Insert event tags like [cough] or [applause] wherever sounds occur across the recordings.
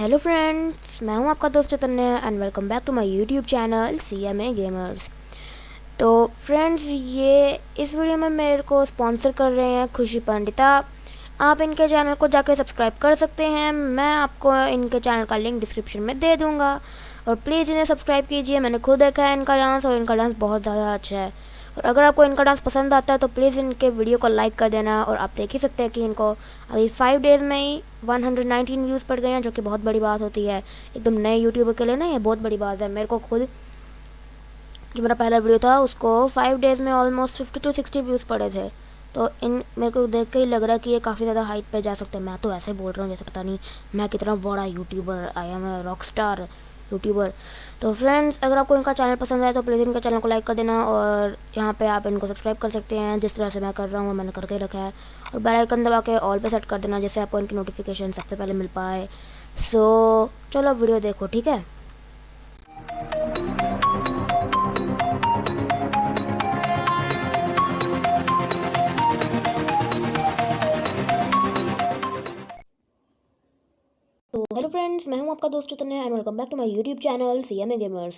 Hello friends मैं हूँ आपका दोस्त Chaitanya and welcome back to my YouTube channel C M A gamers तो फ्रेंड्स ये इस वीडियो में मेरे को स्पॉन्सर कर रहे हैं खुशी पंडिता। आप इनके चैनल को जाकर सब्सक्राइब कर सकते हैं। मैं आपको इनके चैनल का लिंक डिस्क्रिप्शन में दे दूँगा। और प्लीज़ इन्हें सब्सक्राइब कीजिए। मैंने खुद देखा है इनका डांस और इनका डांस बहुत ज़्यादा अच्छा है। और अगर आपको इनका डांस पसंद आता है तो प्लीज़ इनके वीडियो को लाइक कर देना और आप देख ही सकते हैं कि इनको अभी फाइव डेज़ में ही 119 व्यूज़ पड़ गए हैं, जो कि बहुत बड़ी बात होती है। एकदम नए यूट्यूबर के लिए ना, ये बहुत बड़ी बात है। मेरे को खुद, जो मेरा पहला वीडियो था, उसको फाइव डेज़ में almost fifty to sixty views पड़े थे। तो इन, मेरे को देख के ही लग रहा है कि ये काफ़ी ज़्यादा हाइट पे जा सकते हैं। मैं तो ऐसे बोल रहा हूँ, जैसे पता नहीं मैं कितना बड़ा youtuber I am rock star youtuber. तो फ्रेंड्स अगर आपको इनका चैनल पसंद आए तो प्लीज़ इनके चैनल को लाइक कर देना और यहाँ पे आप इनको सब्सक्राइब कर सकते हैं जिस तरह से मैं कर रहा हूँ मैंने करके रखा है। और बेल आइकन दबा के ऑल पे सेट कर देना जिससे आपको इनकी नोटिफिकेशन सबसे पहले मिल पाए। सो so, चलो वीडियो देखो ठीक है? हेलो फ्रेंड्स मैं हूँ आपका दोस्त Chaitanya and welcome back to my YouTube channel C M A gamers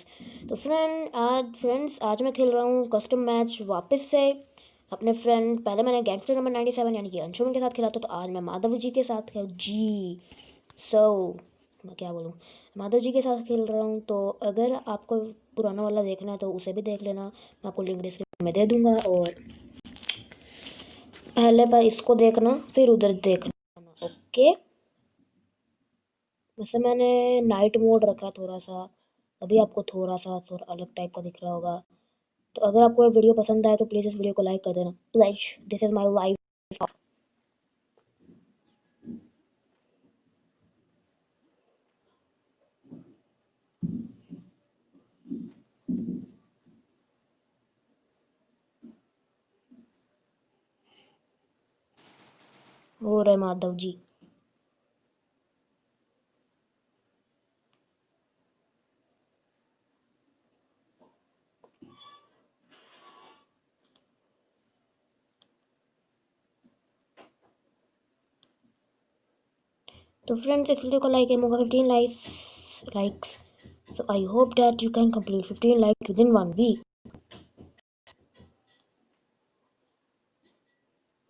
तो फ्रेंड आज फ्रेंड्स आज मैं खेल रहा हूँ कस्टम मैच वापस से। अपने फ्रेंड पहले मैंने गैंगस्टर नंबर नाइन्टी सेवन यानी कि अंशुमन के साथ खेला था तो आज मैं माधव जी के साथ खेल जी। सो so, मैं क्या बोलूँ? माधव जी के साथ खेल रहा हूँ तो अगर आपको पुराना वाला देखना है तो उसे भी देख लेना। मैं आपको लिंक डिस्क्रिप्शन में दे दूँगा और पहले पर इसको देखना फिर उधर देखना। ओके वैसे मैंने नाइट मोड रखा थोड़ा सा अभी आपको थोड़ा सा थोड़ा अलग टाइप का दिख रहा होगा। तो अगर आपको वीडियो पसंद आए तो प्लीज़ इस वीडियो को लाइक कर देना। Please this is my life हो रहे माधव जी। तो फ्रेंड्स इस वीडियो को लाइक एम होगा fifteen likes likes I hope that you can complete fifteen like within one week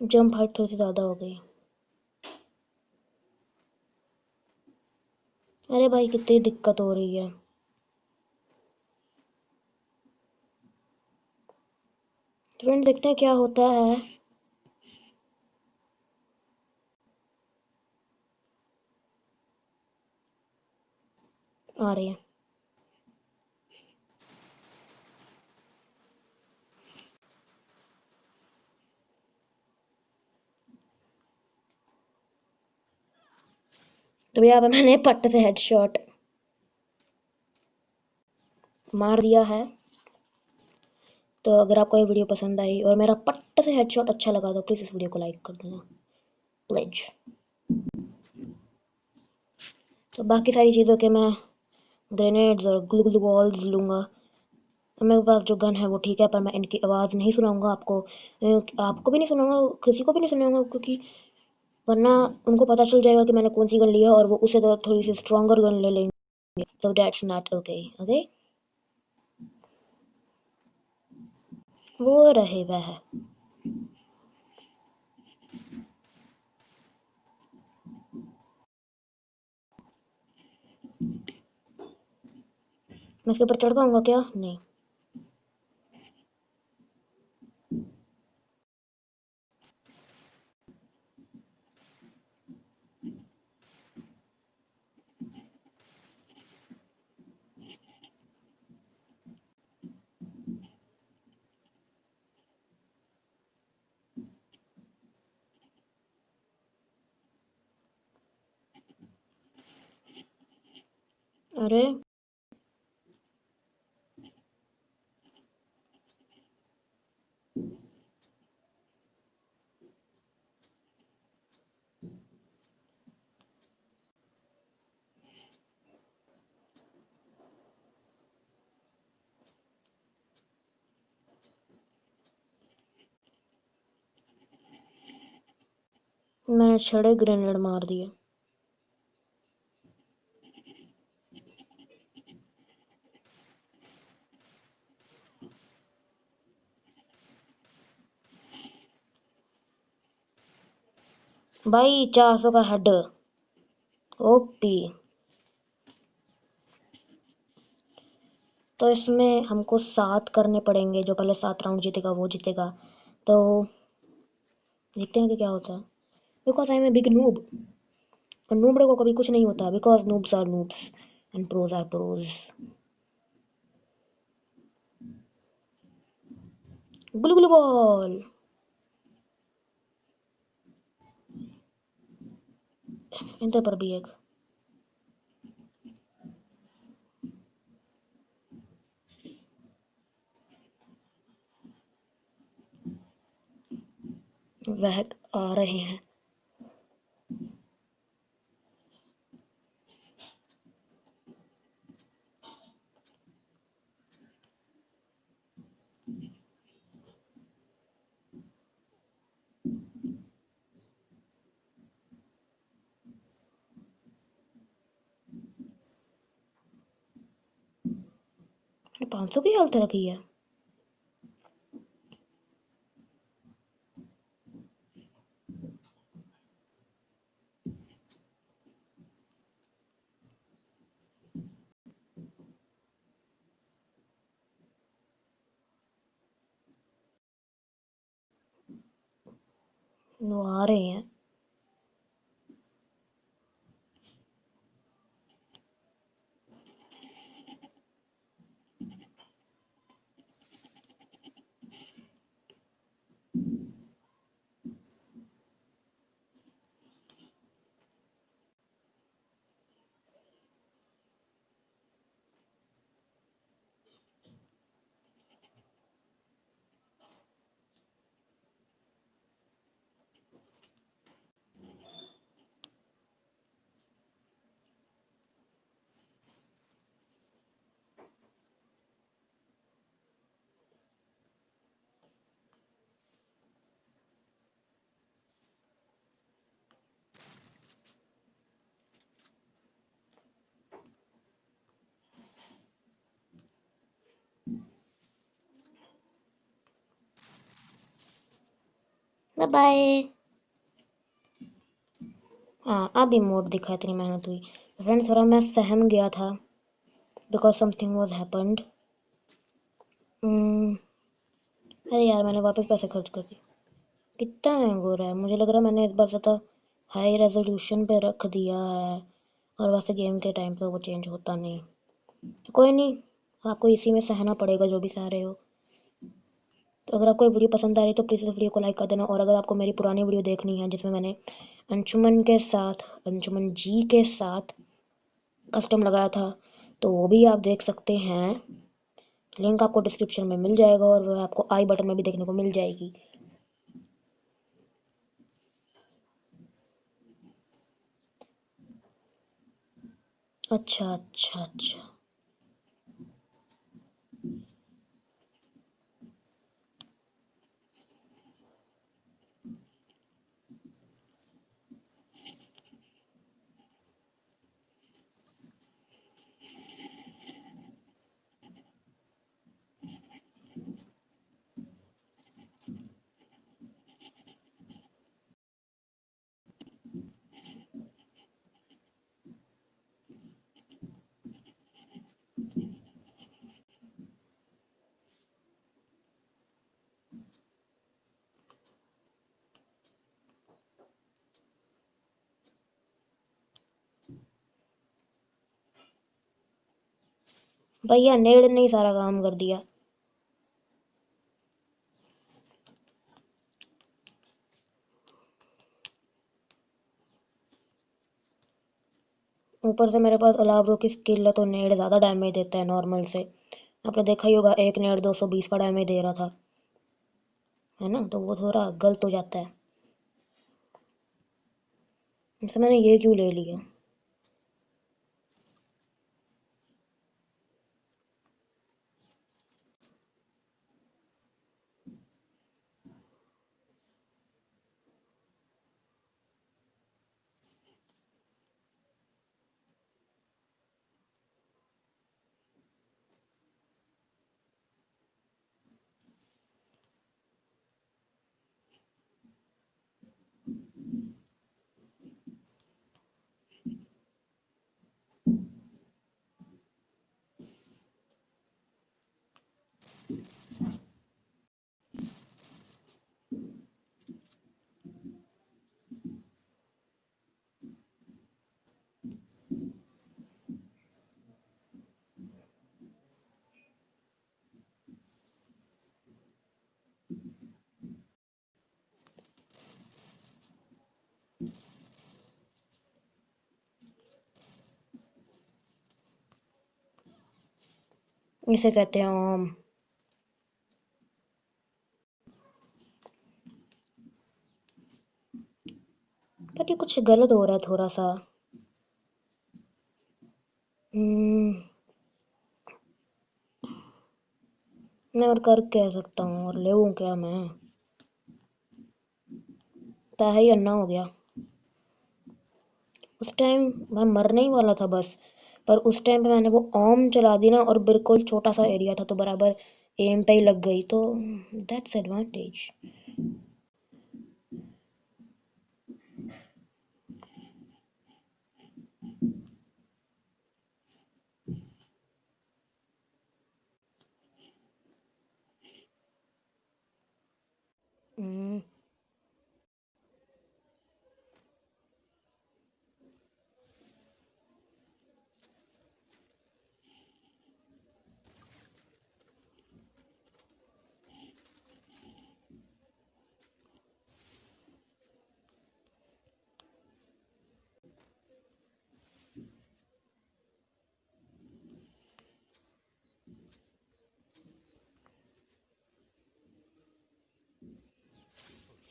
jump height थोड़ी सी ज़्यादा हो गई। अरे भाई, कितनी दिक्कत हो रही है। फ्रेंड देखते हैं क्या होता है। है तो यहाँ पे मैंने पट्ट से हेडशॉट मार दिया है तो अगर आपको ये वीडियो पसंद आई और मेरा पट्ट से हेडशॉट अच्छा लगा तो प्लीज़ इस वीडियो को लाइक कर देना। प्लीज़ तो बाकी सारी चीज़ों के मैं ग्रेनेड्स और ग्लू ग्लू बॉल्स लूँगा। तो मेरे पास जो गन है वो ठीक है, पर मैं इनकी आवाज़ नहीं सुनाऊँगा आपको। आपको भी नहीं सुनाऊँगा, किसी को भी नहीं सुनाऊँगा, क्योंकि वरना उनको पता चल जाएगा कि मैंने कौन सी गन ली है और वो उसे तो थोड़ी सी स्ट्रॉन्गर गन ले लेंगे। So that's not okay okay वो रहे वह। मैं इसके ऊपर चढ़ पाऊँगा क्या मैंने छड़े ग्रेनेड मार दिए भाई, चार सौ का हेड। ओपी। तो इसमें हमको सात करने पड़ेंगे, जो पहले सात राउंड जीतेगा, वो जीतेगा। तो देखते हैं कि क्या होता है। Because I am a big noob और नूबड़े को कभी कुछ नहीं होता। Because noobs are noobs and pros are pros गुलगुल बॉल। इंटर पर भी एक। वह आ रहे हैं। पाँच सौ की हालत रखी है। वो आ रहे हैं। बाय बाय हाँ अभी मोड दिखा इतनी मेहनत हुई। फ्रेंड थोड़ा मैं सहम गया था बिकॉज़ समथिंग वॉज़ हैपन्ड अरे यार, मैंने वापस पैसे खर्च कर दिए। कितना हैंग हो। रहा है मुझे लग रहा है मैंने इस बार ज़्यादा हाई रेजोल्यूशन पे रख दिया है, और वैसे गेम के टाइम पे वो चेंज होता नहीं। तो कोई नहीं, आपको इसी में सहना पड़ेगा, जो भी सह रहे हो। तो अगर आपको वीडियो पसंद आ रही है तो प्लीज़ इस वीडियो को लाइक कर देना। और अगर आपको मेरी पुरानी वीडियो देखनी है, जिसमें मैंने अंशुमन के साथ, अंशुमन जी के साथ कस्टम लगाया था तो वो भी आप देख सकते हैं। लिंक आपको डिस्क्रिप्शन में मिल जाएगा और वह आपको आई बटन में भी देखने को मिल जाएगी। अच्छा अच्छा अच्छा। भैया, नेड़ ने ही सारा काम कर दिया। ऊपर से मेरे पास अलावरो की स्किल है तो नेड़ ज़्यादा डैमेज देता है नॉर्मल से। आपने देखा ही होगा, एक नेड़ दो सौ बीस का डैमेज दे रहा था। है ना? तो वो थोड़ा गलत हो जाता है। इससे मैंने ये क्यों ले लिया? इसे कहते हैं ओम। कुछ गलत हो रहा है थोड़ा सा। हम्म, मैं और कर कह सकता हूँ और ले क्या मैं? पैसा ही अन्ना हो गया। उस टाइम मैं मरने ही वाला था बस पर उस टाइम पे मैंने वो ओम चला दी ना और बिल्कुल छोटा सा एरिया था तो बराबर एम पे ही लग गई तो दैट्स एडवांटेज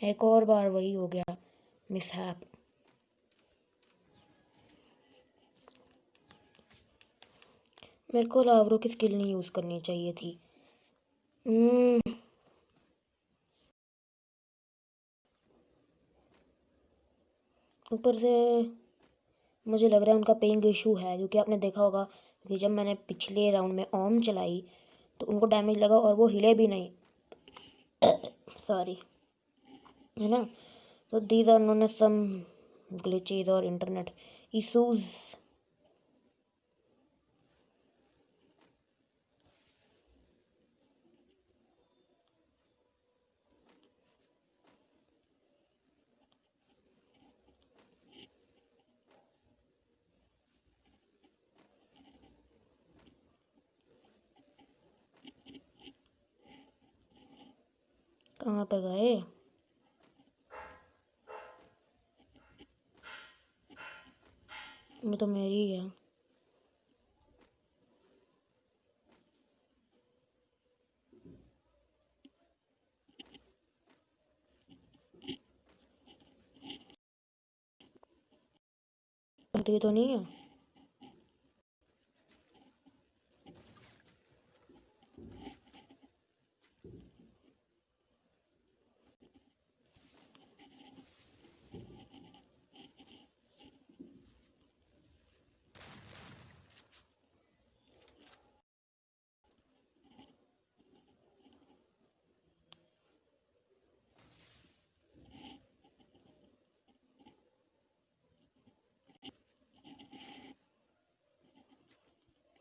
एक और बार वही हो गया मिसहैप मेरे को लावरों की स्किल नहीं यूज़ करनी चाहिए थी। हम्म। ऊपर से मुझे लग रहा है उनका पेइंग इशू है, क्योंकि आपने देखा होगा कि जब मैंने पिछले राउंड में ओम चलाई तो उनको डैमेज लगा और वो हिले भी नहीं। [coughs] सॉरी है ना? तो these are known as some glitches और इंटरनेट इशूज़ कहाँ पे गए? वो तो मेरी है तो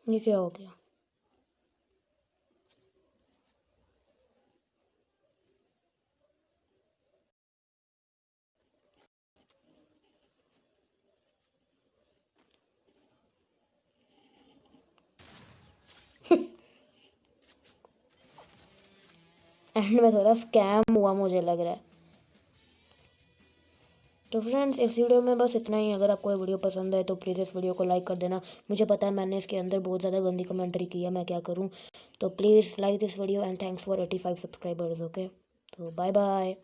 ये क्या हो गया? [laughs] एंड में थोड़ा स्कैम हुआ मुझे लग रहा है। तो फ्रेंड्स इस वीडियो में बस इतना ही। अगर आपको ये वीडियो पसंद है तो प्लीज़ इस वीडियो को लाइक कर देना। मुझे पता है मैंने इसके अंदर बहुत ज़्यादा गंदी कमेंट्री की है, मैं क्या करूँ? तो please like this video and thanks for eighty five subscribers okay तो बाय बाय